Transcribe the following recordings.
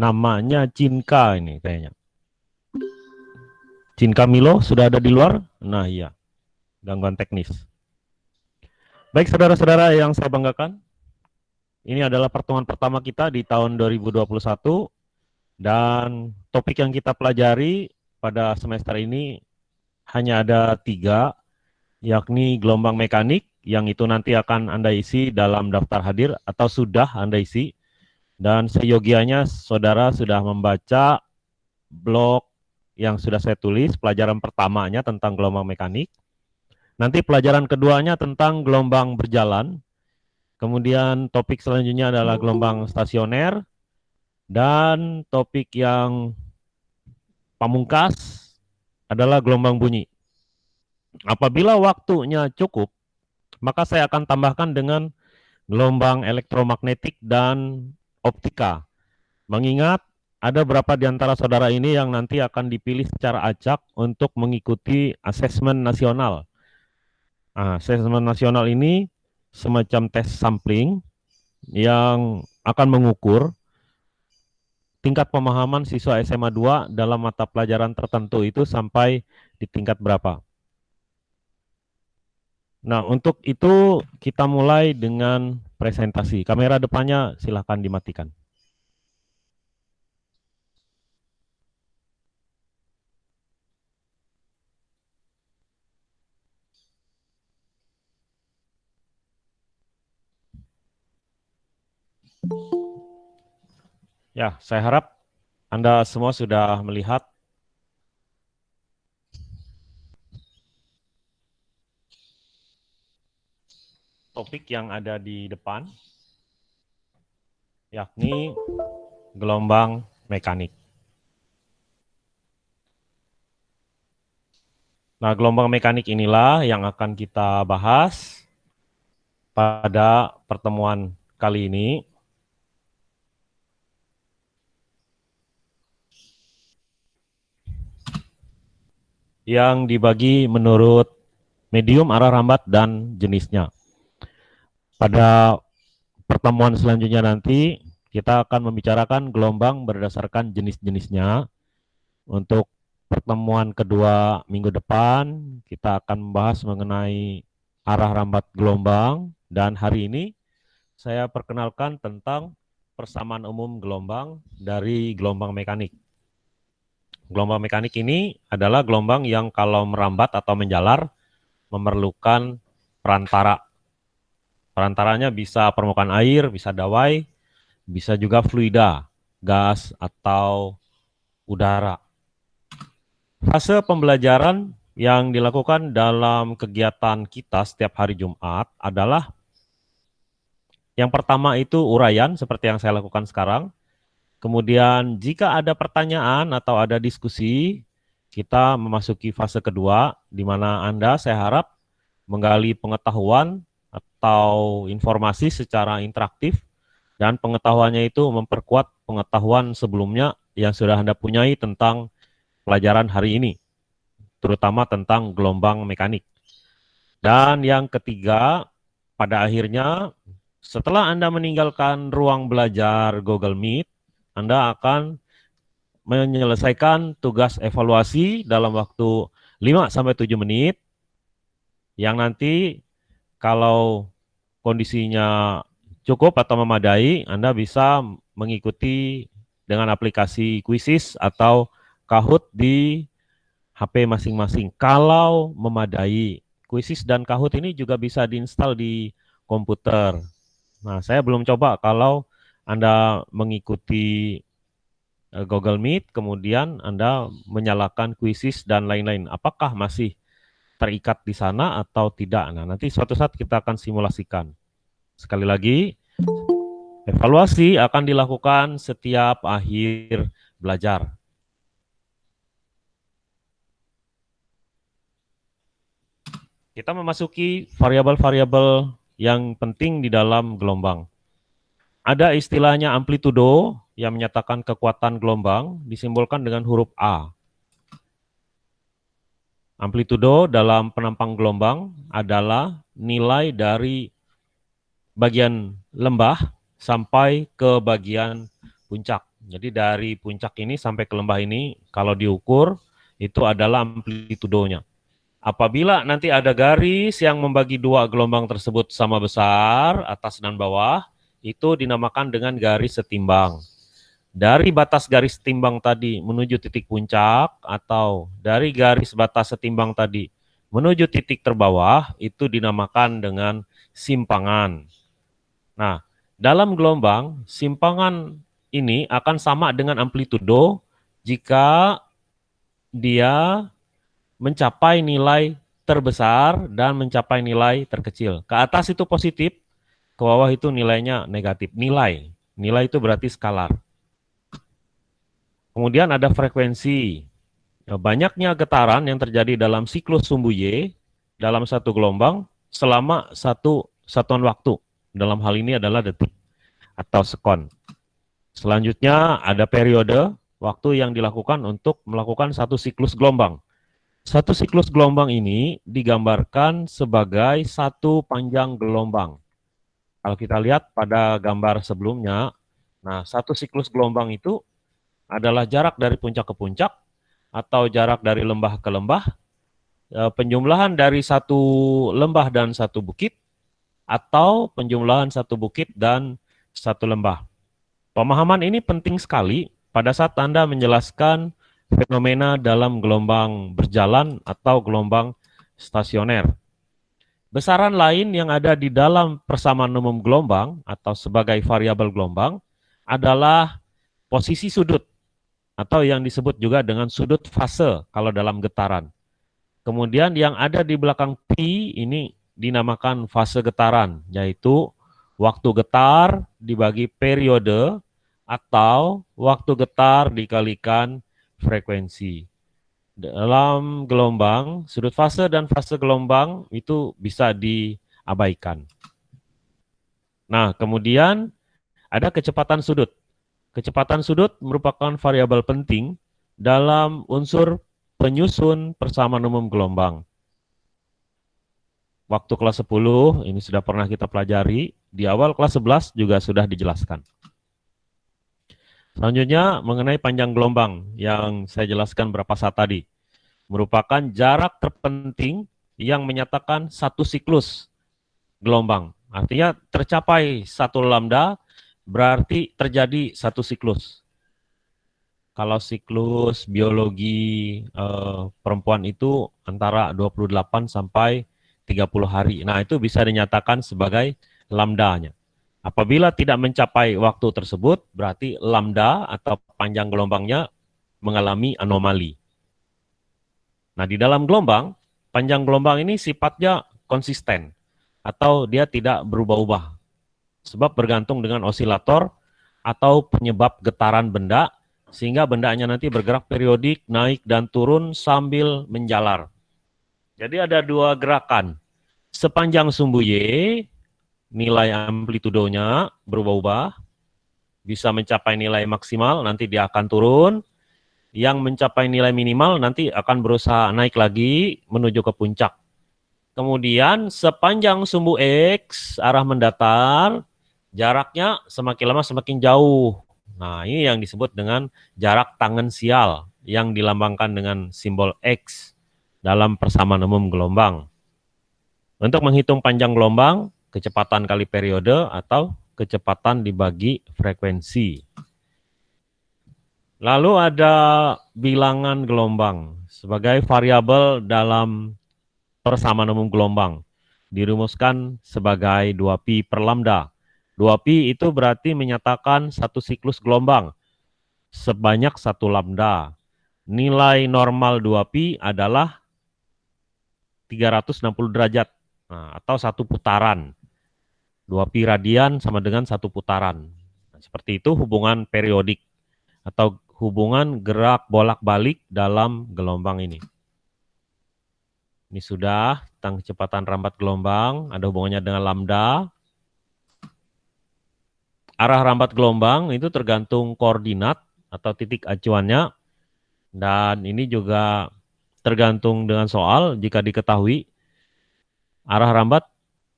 Namanya Cinka ini kayaknya. Cinka Milo sudah ada di luar? Nah iya, gangguan teknis. Baik saudara-saudara yang saya banggakan, ini adalah pertemuan pertama kita di tahun 2021 dan topik yang kita pelajari pada semester ini hanya ada tiga, yakni gelombang mekanik, yang itu nanti akan Anda isi dalam daftar hadir atau sudah Anda isi. Dan seyogianya saudara sudah membaca blog yang sudah saya tulis, pelajaran pertamanya tentang gelombang mekanik. Nanti pelajaran keduanya tentang gelombang berjalan. Kemudian topik selanjutnya adalah gelombang stasioner. Dan topik yang pamungkas adalah gelombang bunyi. Apabila waktunya cukup, maka saya akan tambahkan dengan gelombang elektromagnetik dan optika. Mengingat ada berapa di antara saudara ini yang nanti akan dipilih secara acak untuk mengikuti asesmen nasional. Nah, asesmen nasional ini semacam tes sampling yang akan mengukur tingkat pemahaman siswa SMA 2 dalam mata pelajaran tertentu itu sampai di tingkat berapa. Nah, untuk itu kita mulai dengan presentasi. Kamera depannya silahkan dimatikan. Ya, saya harap Anda semua sudah melihat topik yang ada di depan, yakni gelombang mekanik. Nah, gelombang mekanik inilah yang akan kita bahas pada pertemuan kali ini. Yang dibagi menurut medium, arah rambat, dan jenisnya. Pada pertemuan selanjutnya nanti kita akan membicarakan gelombang berdasarkan jenis-jenisnya. Untuk pertemuan kedua minggu depan kita akan membahas mengenai arah rambat gelombang dan hari ini saya perkenalkan tentang persamaan umum gelombang dari gelombang mekanik. Gelombang mekanik ini adalah gelombang yang kalau merambat atau menjalar memerlukan perantara Perantaranya bisa permukaan air, bisa dawai, bisa juga fluida, gas, atau udara. Fase pembelajaran yang dilakukan dalam kegiatan kita setiap hari Jumat adalah yang pertama itu uraian seperti yang saya lakukan sekarang. Kemudian jika ada pertanyaan atau ada diskusi, kita memasuki fase kedua di mana Anda saya harap menggali pengetahuan atau informasi secara interaktif dan pengetahuannya itu memperkuat pengetahuan sebelumnya yang sudah Anda punyai tentang pelajaran hari ini, terutama tentang gelombang mekanik. Dan yang ketiga, pada akhirnya setelah Anda meninggalkan ruang belajar Google Meet, Anda akan menyelesaikan tugas evaluasi dalam waktu 5 sampai 7 menit yang nanti kalau kondisinya cukup atau memadai, Anda bisa mengikuti dengan aplikasi Quizzes atau Kahoot di HP masing-masing. Kalau memadai, Quizzes dan Kahoot ini juga bisa diinstal di komputer. Nah, saya belum coba kalau Anda mengikuti eh, Google Meet, kemudian Anda menyalakan Quizzes dan lain-lain. Apakah masih terikat di sana atau tidak. Nah, nanti suatu saat kita akan simulasikan. Sekali lagi, evaluasi akan dilakukan setiap akhir belajar. Kita memasuki variabel-variabel yang penting di dalam gelombang. Ada istilahnya amplitudo yang menyatakan kekuatan gelombang disimbolkan dengan huruf A. Amplitudo dalam penampang gelombang adalah nilai dari bagian lembah sampai ke bagian puncak. Jadi dari puncak ini sampai ke lembah ini kalau diukur itu adalah amplitudonya. Apabila nanti ada garis yang membagi dua gelombang tersebut sama besar, atas dan bawah, itu dinamakan dengan garis setimbang. Dari batas garis setimbang tadi menuju titik puncak atau dari garis batas setimbang tadi menuju titik terbawah itu dinamakan dengan simpangan. Nah, dalam gelombang, simpangan ini akan sama dengan amplitudo jika dia mencapai nilai terbesar dan mencapai nilai terkecil. Ke atas itu positif, ke bawah itu nilainya negatif. Nilai, nilai itu berarti skalar. Kemudian ada frekuensi. Ya, banyaknya getaran yang terjadi dalam siklus sumbu Y dalam satu gelombang selama satu satuan waktu. Dalam hal ini adalah detik atau sekon. Selanjutnya ada periode waktu yang dilakukan untuk melakukan satu siklus gelombang. Satu siklus gelombang ini digambarkan sebagai satu panjang gelombang. Kalau kita lihat pada gambar sebelumnya, nah satu siklus gelombang itu adalah jarak dari puncak ke puncak atau jarak dari lembah ke lembah, e, penjumlahan dari satu lembah dan satu bukit, atau penjumlahan satu bukit dan satu lembah. Pemahaman ini penting sekali pada saat Anda menjelaskan fenomena dalam gelombang berjalan atau gelombang stasioner. Besaran lain yang ada di dalam persamaan umum gelombang atau sebagai variabel gelombang adalah posisi sudut atau yang disebut juga dengan sudut fase kalau dalam getaran. Kemudian yang ada di belakang P ini dinamakan fase getaran, yaitu waktu getar dibagi periode atau waktu getar dikalikan frekuensi. Dalam gelombang, sudut fase dan fase gelombang itu bisa diabaikan. Nah, kemudian ada kecepatan sudut. Kecepatan sudut merupakan variabel penting dalam unsur penyusun persamaan umum gelombang. Waktu kelas 10 ini sudah pernah kita pelajari, di awal kelas 11 juga sudah dijelaskan. Selanjutnya mengenai panjang gelombang yang saya jelaskan berapa saat tadi. Merupakan jarak terpenting yang menyatakan satu siklus gelombang. Artinya tercapai satu lambda berarti terjadi satu siklus. Kalau siklus biologi eh, perempuan itu antara 28 sampai 30 hari. Nah itu bisa dinyatakan sebagai lambdanya. Apabila tidak mencapai waktu tersebut, berarti lambda atau panjang gelombangnya mengalami anomali. Nah, di dalam gelombang, panjang gelombang ini sifatnya konsisten atau dia tidak berubah-ubah. Sebab bergantung dengan osilator atau penyebab getaran benda sehingga bendanya nanti bergerak periodik, naik dan turun sambil menjalar. Jadi ada dua gerakan. Sepanjang sumbu Y nilai amplitudonya berubah-ubah, bisa mencapai nilai maksimal, nanti dia akan turun. Yang mencapai nilai minimal nanti akan berusaha naik lagi menuju ke puncak. Kemudian sepanjang sumbu X arah mendatar, jaraknya semakin lama semakin jauh. Nah ini yang disebut dengan jarak tangan sial yang dilambangkan dengan simbol X dalam persamaan umum gelombang. Untuk menghitung panjang gelombang, kecepatan kali periode atau kecepatan dibagi frekuensi. Lalu ada bilangan gelombang sebagai variabel dalam persamaan umum gelombang. Dirumuskan sebagai 2pi per lambda. 2pi itu berarti menyatakan satu siklus gelombang sebanyak satu lambda. Nilai normal 2pi adalah 360 derajat nah, atau satu putaran. Dua pi radian sama dengan satu putaran. Nah, seperti itu hubungan periodik atau hubungan gerak bolak-balik dalam gelombang ini. Ini sudah tentang kecepatan rambat gelombang, ada hubungannya dengan lambda. Arah rambat gelombang itu tergantung koordinat atau titik acuannya. Dan ini juga tergantung dengan soal jika diketahui arah rambat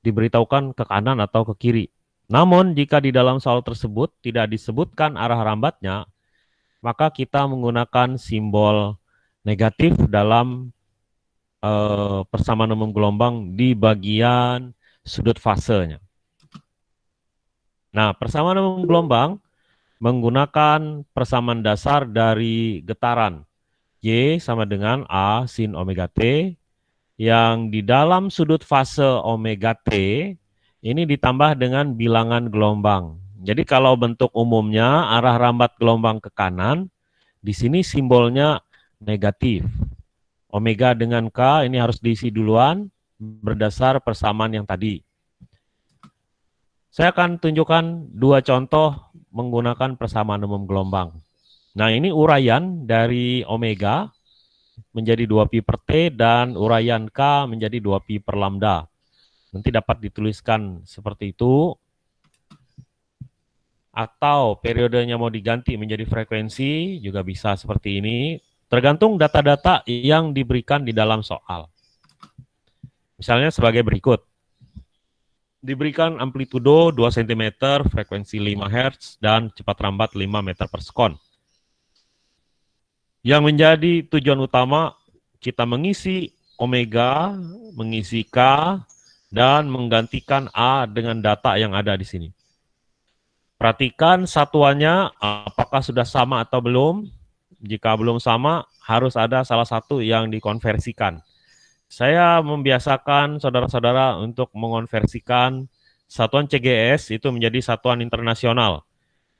diberitahukan ke kanan atau ke kiri. Namun jika di dalam soal tersebut tidak disebutkan arah rambatnya, maka kita menggunakan simbol negatif dalam uh, persamaan umum gelombang di bagian sudut fasenya. Nah, persamaan gelombang menggunakan persamaan dasar dari getaran. Y sama dengan A sin omega T yang di dalam sudut fase omega T ini ditambah dengan bilangan gelombang. Jadi kalau bentuk umumnya arah rambat gelombang ke kanan, di sini simbolnya negatif. Omega dengan K ini harus diisi duluan berdasar persamaan yang tadi. Saya akan tunjukkan dua contoh menggunakan persamaan umum gelombang. Nah ini uraian dari omega menjadi 2pi per T dan uraian K menjadi 2pi per lambda. Nanti dapat dituliskan seperti itu. Atau periodenya mau diganti menjadi frekuensi juga bisa seperti ini. Tergantung data-data yang diberikan di dalam soal. Misalnya sebagai berikut diberikan amplitudo 2 cm, frekuensi 5 Hz, dan cepat rambat 5 meter per sekon. Yang menjadi tujuan utama kita mengisi omega, mengisi K, dan menggantikan A dengan data yang ada di sini. Perhatikan satuannya apakah sudah sama atau belum. Jika belum sama, harus ada salah satu yang dikonversikan. Saya membiasakan saudara-saudara untuk mengonversikan satuan CGS itu menjadi satuan internasional.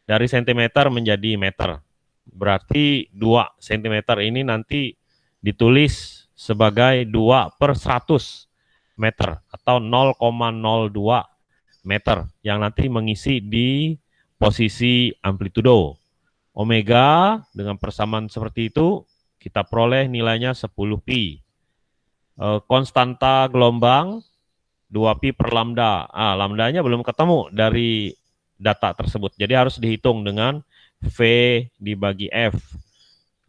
Dari sentimeter menjadi meter. Berarti 2 cm ini nanti ditulis sebagai 2 per 100 meter atau 0,02 meter yang nanti mengisi di posisi amplitudo. Omega dengan persamaan seperti itu kita peroleh nilainya 10 pi konstanta gelombang 2pi per lambda. Ah, lambdanya belum ketemu dari data tersebut. Jadi harus dihitung dengan V dibagi F.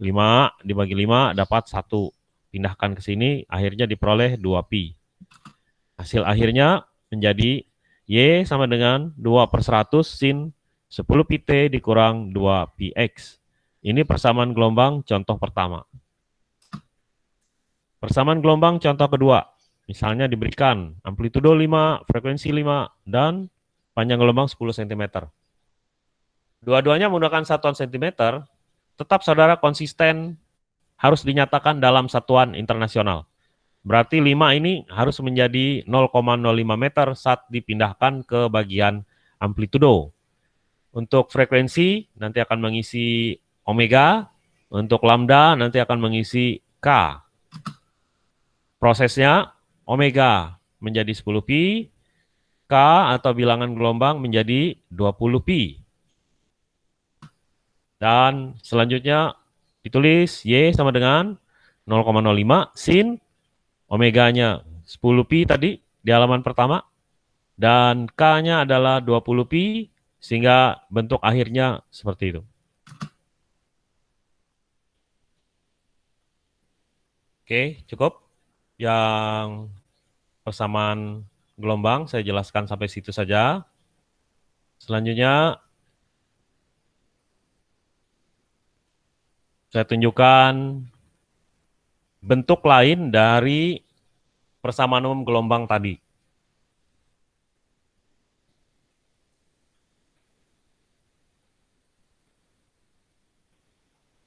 5 dibagi 5 dapat 1. Pindahkan ke sini, akhirnya diperoleh 2pi. Hasil akhirnya menjadi Y sama dengan 2 per 100 sin 10 pi T dikurang 2 pi X. Ini persamaan gelombang contoh pertama. Persamaan gelombang contoh kedua, misalnya diberikan amplitudo 5, frekuensi 5, dan panjang gelombang 10 cm. Dua-duanya menggunakan satuan cm, tetap saudara konsisten harus dinyatakan dalam satuan internasional. Berarti 5 ini harus menjadi 0,05 meter saat dipindahkan ke bagian amplitudo. Untuk frekuensi nanti akan mengisi omega, untuk lambda nanti akan mengisi K. Prosesnya omega menjadi 10 pi, K atau bilangan gelombang menjadi 20 pi. Dan selanjutnya ditulis Y sama dengan 0,05 sin omeganya 10 pi tadi di halaman pertama dan K-nya adalah 20 pi sehingga bentuk akhirnya seperti itu. Oke, cukup yang persamaan gelombang saya jelaskan sampai situ saja. Selanjutnya saya tunjukkan bentuk lain dari persamaan umum gelombang tadi.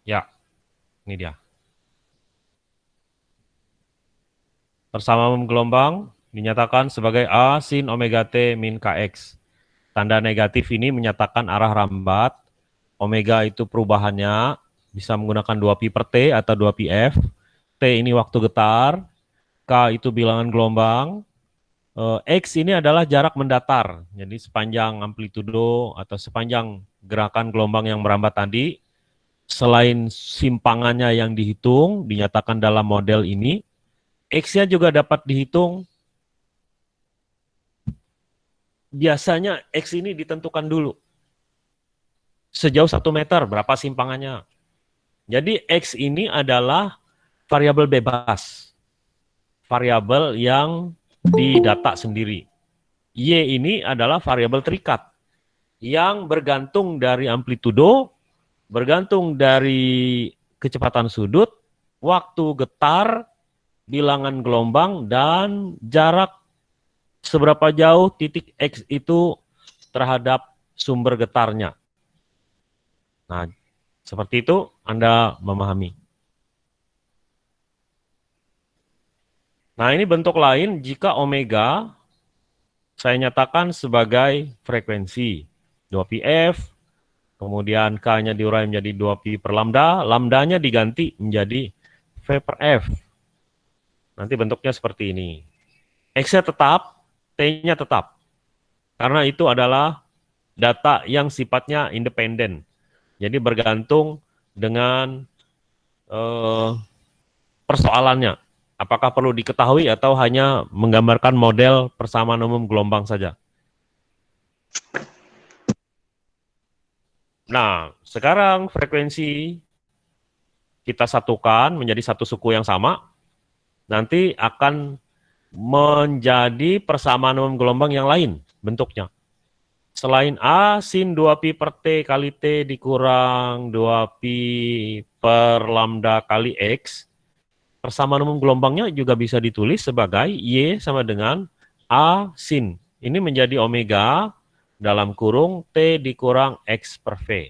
Ya, ini dia. Persamaan gelombang dinyatakan sebagai A sin omega T min KX. Tanda negatif ini menyatakan arah rambat. Omega itu perubahannya bisa menggunakan 2pi per T atau 2pi F. T ini waktu getar. K itu bilangan gelombang. Eh, X ini adalah jarak mendatar. Jadi sepanjang amplitudo atau sepanjang gerakan gelombang yang merambat tadi, selain simpangannya yang dihitung, dinyatakan dalam model ini, X-nya juga dapat dihitung. Biasanya X ini ditentukan dulu. Sejauh satu meter, berapa simpangannya. Jadi X ini adalah variabel bebas. Variabel yang didata sendiri. Y ini adalah variabel terikat. Yang bergantung dari amplitudo bergantung dari kecepatan sudut, waktu getar, bilangan gelombang, dan jarak seberapa jauh titik X itu terhadap sumber getarnya. Nah, seperti itu Anda memahami. Nah, ini bentuk lain jika omega saya nyatakan sebagai frekuensi 2πf, kemudian K-nya diurai menjadi 2pi per lambda, lambdanya diganti menjadi V per F. Nanti bentuknya seperti ini. X-nya tetap, T-nya tetap. Karena itu adalah data yang sifatnya independen. Jadi bergantung dengan uh, persoalannya. Apakah perlu diketahui atau hanya menggambarkan model persamaan umum gelombang saja? Nah, sekarang frekuensi kita satukan menjadi satu suku yang sama, nanti akan menjadi persamaan umum gelombang yang lain bentuknya. Selain A, sin 2pi per T kali T dikurang 2pi per lambda kali X, persamaan umum gelombangnya juga bisa ditulis sebagai Y sama dengan A sin. Ini menjadi omega dalam kurung T dikurang X per V.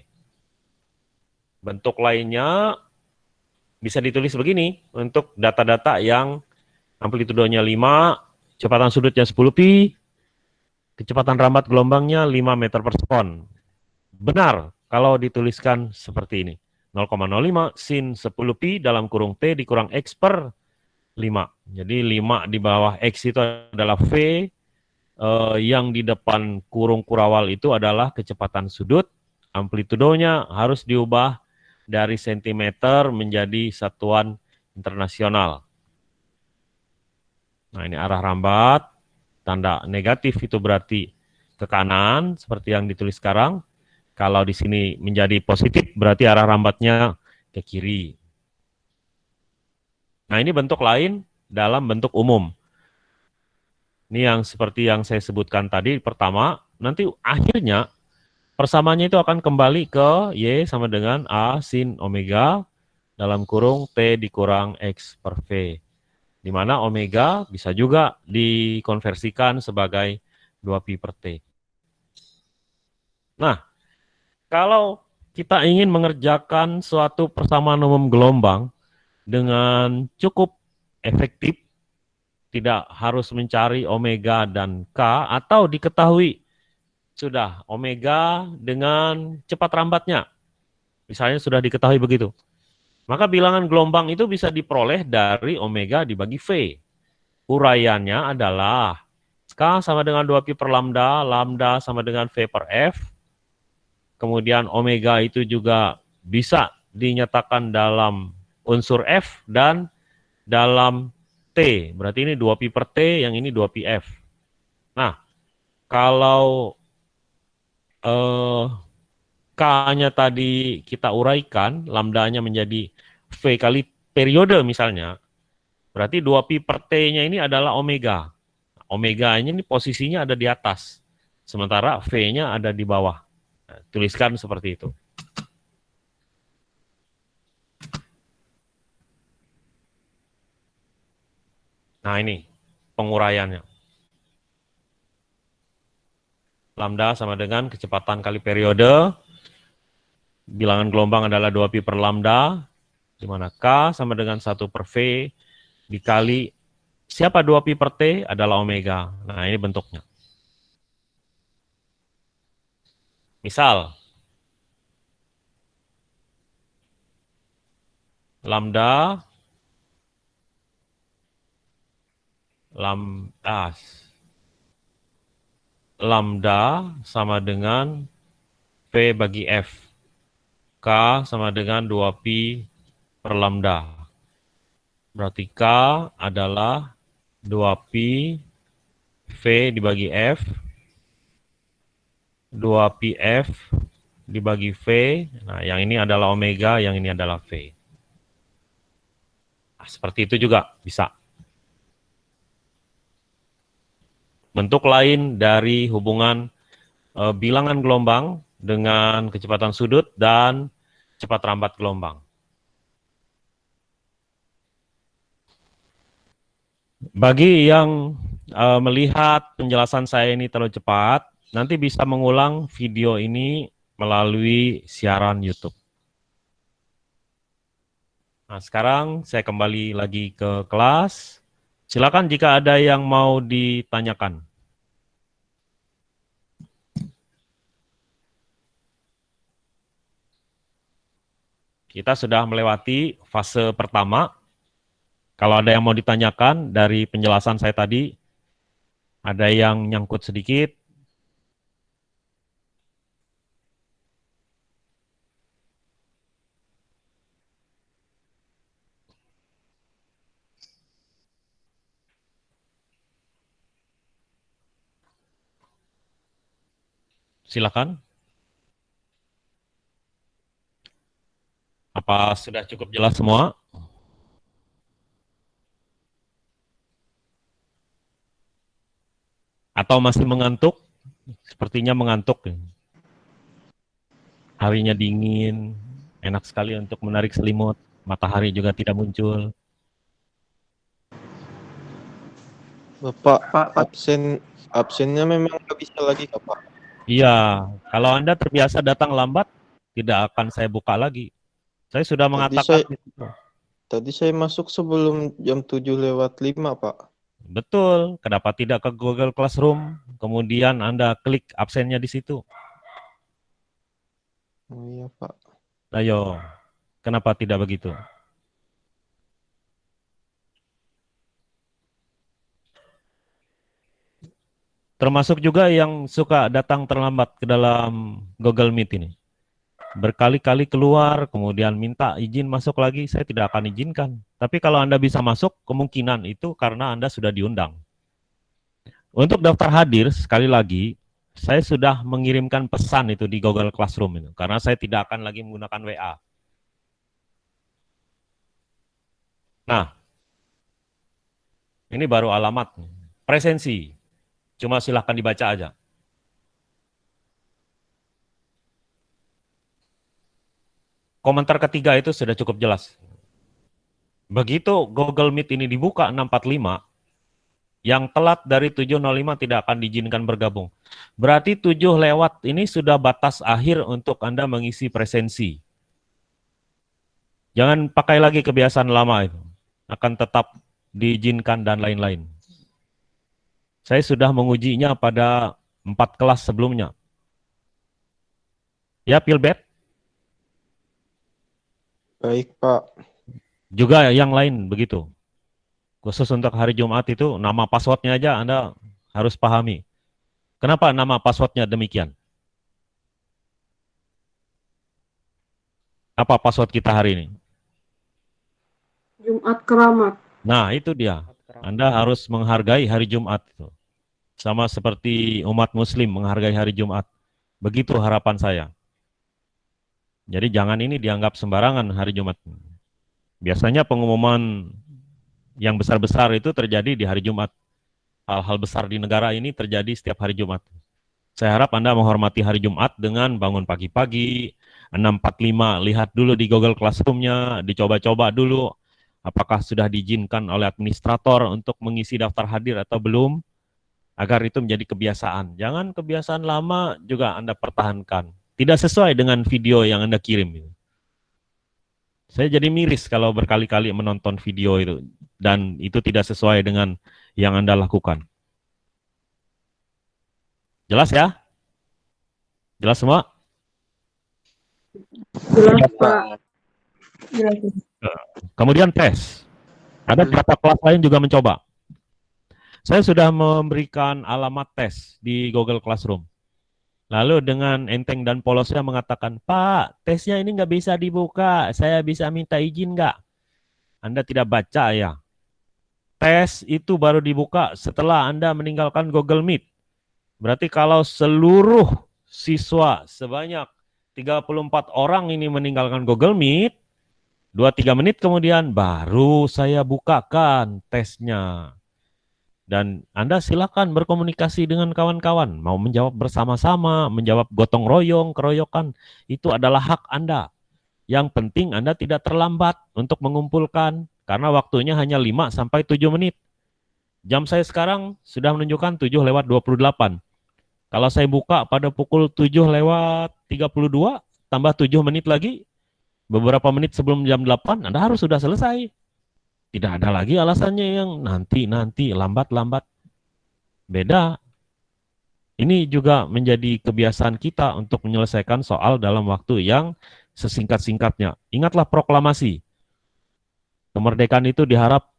Bentuk lainnya bisa ditulis begini untuk data-data yang amplitudenya 5, kecepatan sudutnya 10 pi, kecepatan rambat gelombangnya 5 meter per sekon. Benar kalau dituliskan seperti ini. 0,05 sin 10 pi dalam kurung T dikurang X per 5. Jadi 5 di bawah X itu adalah V, eh, yang di depan kurung kurawal itu adalah kecepatan sudut, amplitudonya harus diubah dari sentimeter menjadi satuan internasional. Nah ini arah rambat, tanda negatif itu berarti ke kanan seperti yang ditulis sekarang. Kalau di sini menjadi positif berarti arah rambatnya ke kiri. Nah ini bentuk lain dalam bentuk umum. Ini yang seperti yang saya sebutkan tadi pertama, nanti akhirnya persamaannya itu akan kembali ke Y sama dengan A sin omega dalam kurung T dikurang X per V di mana omega bisa juga dikonversikan sebagai 2pi per T. Nah, kalau kita ingin mengerjakan suatu persamaan umum gelombang dengan cukup efektif, tidak harus mencari omega dan K, atau diketahui sudah omega dengan cepat rambatnya. Misalnya sudah diketahui begitu. Maka bilangan gelombang itu bisa diperoleh dari omega dibagi V. Uraiannya adalah K sama dengan 2pi per lambda, lambda sama dengan V per F. Kemudian omega itu juga bisa dinyatakan dalam unsur F dan dalam T. Berarti ini 2pi per T, yang ini 2pi F. Nah, kalau eh, K-nya tadi kita uraikan, lambdanya menjadi V kali periode misalnya, berarti 2pi per T-nya ini adalah omega. Omega-nya ini posisinya ada di atas, sementara V-nya ada di bawah. Nah, tuliskan seperti itu. Nah ini penguraiannya. Lambda sama dengan kecepatan kali periode, bilangan gelombang adalah 2pi per lambda, di mana K sama dengan 1 per V dikali siapa 2pi per T adalah omega. Nah, ini bentuknya. Misal, lambda lam, ah, lambda sama dengan P bagi F. K sama dengan 2pi per lambda. Berarti K adalah 2pi V dibagi F, 2pi F dibagi V, nah yang ini adalah omega, yang ini adalah V. Nah, seperti itu juga bisa. Bentuk lain dari hubungan e, bilangan gelombang dengan kecepatan sudut dan cepat rambat gelombang. Bagi yang uh, melihat penjelasan saya ini terlalu cepat, nanti bisa mengulang video ini melalui siaran YouTube. Nah, sekarang saya kembali lagi ke kelas. Silakan jika ada yang mau ditanyakan. Kita sudah melewati fase pertama. Kalau ada yang mau ditanyakan dari penjelasan saya tadi, ada yang nyangkut sedikit, Silakan. Apa sudah cukup jelas semua? Atau masih mengantuk? Sepertinya mengantuk. Harinya dingin, enak sekali untuk menarik selimut, matahari juga tidak muncul. Bapak, Pak, absen absennya memang nggak bisa lagi, Pak. Iya, kalau Anda terbiasa datang lambat, tidak akan saya buka lagi. Saya sudah mengatakan tadi saya, tadi saya masuk sebelum jam 7 lewat 5, Pak. Betul, kenapa tidak ke Google Classroom, kemudian Anda klik absennya di situ. Oh iya, Pak. Ayo, kenapa tidak begitu? Termasuk juga yang suka datang terlambat ke dalam Google Meet ini. Berkali-kali keluar, kemudian minta izin masuk lagi, saya tidak akan izinkan. Tapi kalau Anda bisa masuk, kemungkinan itu karena Anda sudah diundang. Untuk daftar hadir, sekali lagi, saya sudah mengirimkan pesan itu di Google Classroom itu, karena saya tidak akan lagi menggunakan WA. Nah, ini baru alamat. Presensi, Cuma silahkan dibaca aja. Komentar ketiga itu sudah cukup jelas. Begitu Google Meet ini dibuka 645, yang telat dari 705 tidak akan diizinkan bergabung. Berarti 7 lewat ini sudah batas akhir untuk Anda mengisi presensi. Jangan pakai lagi kebiasaan lama itu. Akan tetap diizinkan dan lain-lain. Saya sudah mengujinya pada empat kelas sebelumnya. Ya, Pilbet? Baik, Pak. Juga yang lain begitu. Khusus untuk hari Jumat itu, nama passwordnya aja Anda harus pahami. Kenapa nama passwordnya demikian? Apa password kita hari ini? Jumat keramat. Nah, itu dia. Anda harus menghargai hari Jumat itu. Sama seperti umat muslim menghargai hari Jumat. Begitu harapan saya. Jadi jangan ini dianggap sembarangan hari Jumat. Biasanya pengumuman yang besar-besar itu terjadi di hari Jumat. Hal-hal besar di negara ini terjadi setiap hari Jumat. Saya harap Anda menghormati hari Jumat dengan bangun pagi-pagi, 6.45, lihat dulu di Google Classroom-nya, dicoba-coba dulu apakah sudah diizinkan oleh administrator untuk mengisi daftar hadir atau belum agar itu menjadi kebiasaan. Jangan kebiasaan lama juga Anda pertahankan. Tidak sesuai dengan video yang Anda kirim. Saya jadi miris kalau berkali-kali menonton video itu dan itu tidak sesuai dengan yang Anda lakukan. Jelas ya? Jelas semua? Jelas, Pak. Jelas. Kemudian tes. Ada beberapa kelas lain juga mencoba. Saya sudah memberikan alamat tes di Google Classroom. Lalu dengan enteng dan polosnya mengatakan, Pak, tesnya ini nggak bisa dibuka, saya bisa minta izin nggak? Anda tidak baca ya? Tes itu baru dibuka setelah Anda meninggalkan Google Meet. Berarti kalau seluruh siswa sebanyak 34 orang ini meninggalkan Google Meet, 2-3 menit kemudian baru saya bukakan tesnya. Dan Anda silakan berkomunikasi dengan kawan-kawan, mau menjawab bersama-sama, menjawab gotong royong, keroyokan, itu adalah hak Anda. Yang penting Anda tidak terlambat untuk mengumpulkan karena waktunya hanya 5 sampai 7 menit. Jam saya sekarang sudah menunjukkan 7 lewat 28. Kalau saya buka pada pukul 7 lewat 32, tambah 7 menit lagi, beberapa menit sebelum jam 8, Anda harus sudah selesai. Tidak ada lagi alasannya yang nanti-nanti, lambat-lambat. Beda. Ini juga menjadi kebiasaan kita untuk menyelesaikan soal dalam waktu yang sesingkat-singkatnya. Ingatlah proklamasi. Kemerdekaan itu diharap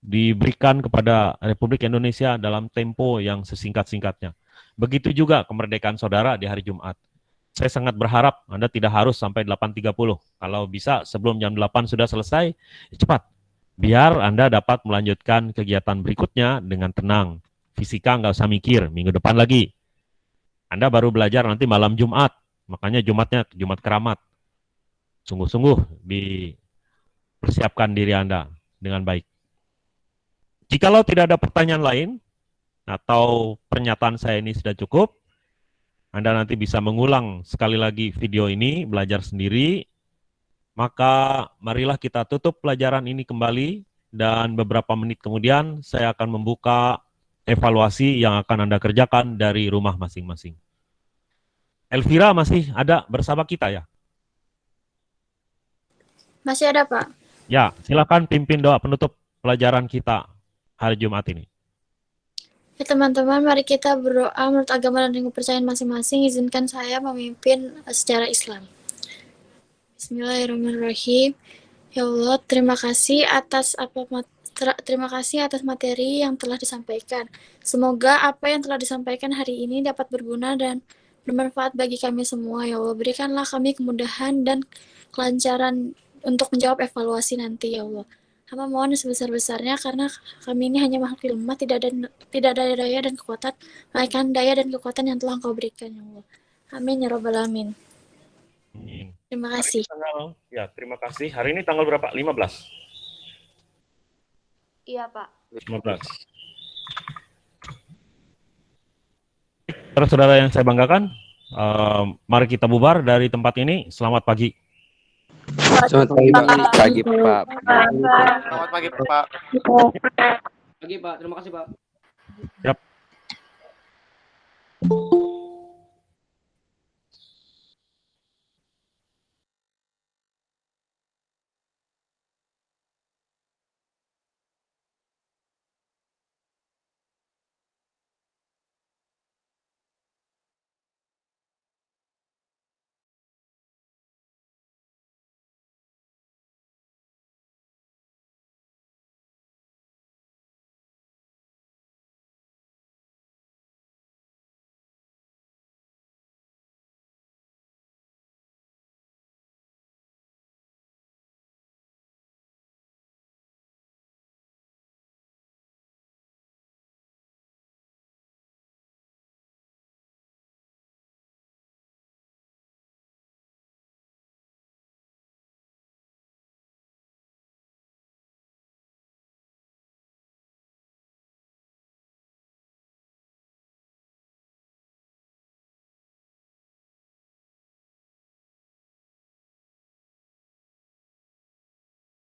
diberikan kepada Republik Indonesia dalam tempo yang sesingkat-singkatnya. Begitu juga kemerdekaan saudara di hari Jumat. Saya sangat berharap Anda tidak harus sampai 8.30. Kalau bisa sebelum jam 8 sudah selesai, cepat. Biar Anda dapat melanjutkan kegiatan berikutnya dengan tenang. Fisika nggak usah mikir, minggu depan lagi. Anda baru belajar nanti malam Jumat. Makanya Jumatnya Jumat keramat. Sungguh-sungguh dipersiapkan diri Anda dengan baik. Jikalau tidak ada pertanyaan lain, atau pernyataan saya ini sudah cukup, Anda nanti bisa mengulang sekali lagi video ini, belajar sendiri, maka marilah kita tutup pelajaran ini kembali, dan beberapa menit kemudian saya akan membuka evaluasi yang akan Anda kerjakan dari rumah masing-masing. Elvira masih ada bersama kita ya? Masih ada, Pak. Ya, silakan pimpin doa penutup pelajaran kita hari Jumat ini. Ya teman-teman, mari kita berdoa menurut agama dan kepercayaan masing-masing. Izinkan saya memimpin eh, secara Islam. Bismillahirrahmanirrahim. Ya Allah, terima kasih atas apa terima kasih atas materi yang telah disampaikan. Semoga apa yang telah disampaikan hari ini dapat berguna dan bermanfaat bagi kami semua. Ya Allah, berikanlah kami kemudahan dan kelancaran untuk menjawab evaluasi nanti ya Allah. Hamba mohon sebesar-besarnya karena kami ini hanya makhluk lemah, tidak ada tidak ada daya dan kekuatan, melainkan daya dan kekuatan yang telah Engkau berikan ya Allah. Amin ya robbal alamin. Terima kasih. Tanggal, ya, terima kasih. Hari ini tanggal berapa? 15. Iya, Pak. 15. Saudara-saudara yang saya banggakan, uh, mari kita bubar dari tempat ini. Selamat pagi. Selamat pagi, Pak. Pagi, Pak. Selamat pagi, Pak. Pagi, Pak. Terima kasih, Pak. Yap.